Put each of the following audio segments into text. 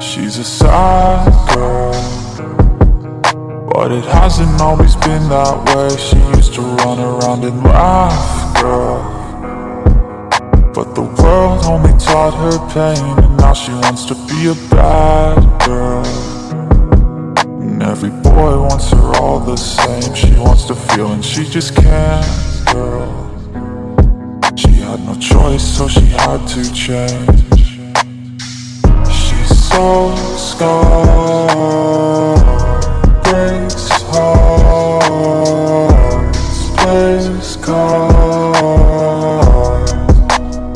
She's a sad girl But it hasn't always been that way. She used to run around and laugh, girl. But the world only taught her pain And now she wants to be a bad girl Wants to she just can't, girl. She had no choice so she had to change. She's so scarred. Breaks hearts Plays cards.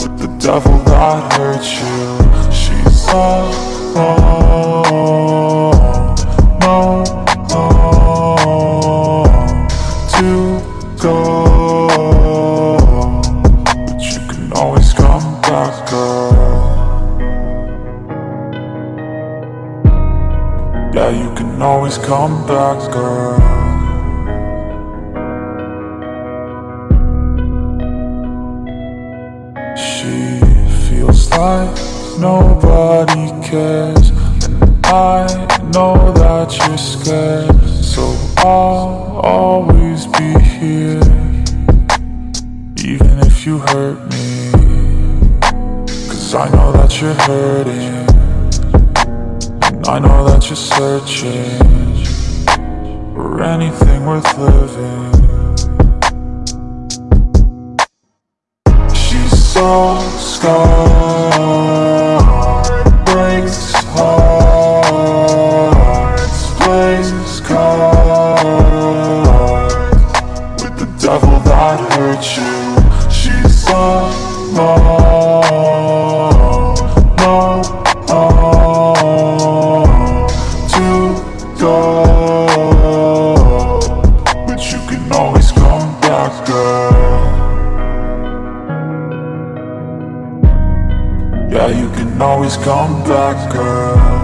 With the devil that hurt you She's alone come back, girl Yeah, you can always come back, girl She feels like nobody cares And I know that you're scared So I'll always be here Even if you hurt me Cause I know that you're hurting. I know that you're searching For anything worth living. She's so scarred Yeah, you can always come back, girl